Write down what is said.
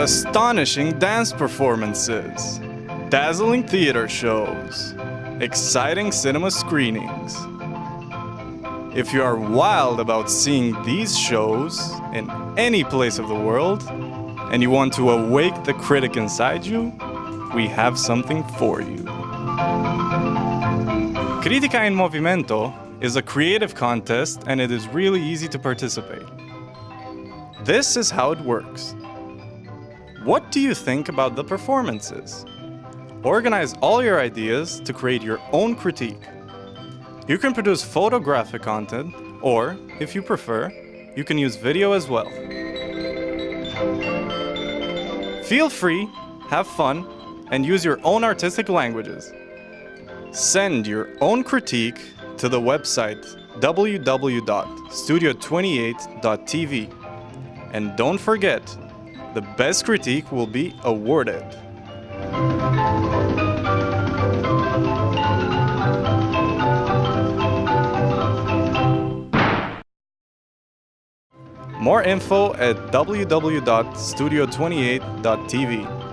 Astonishing dance performances, dazzling theater shows, exciting cinema screenings. If you are wild about seeing these shows in any place of the world and you want to awake the critic inside you, we have something for you. Critica in Movimento is a creative contest and it is really easy to participate. This is how it works. What do you think about the performances? Organize all your ideas to create your own critique. You can produce photographic content, or, if you prefer, you can use video as well. Feel free, have fun, and use your own artistic languages. Send your own critique to the website www.studio28.tv. And don't forget, the best critique will be awarded. More info at www.studio28.tv.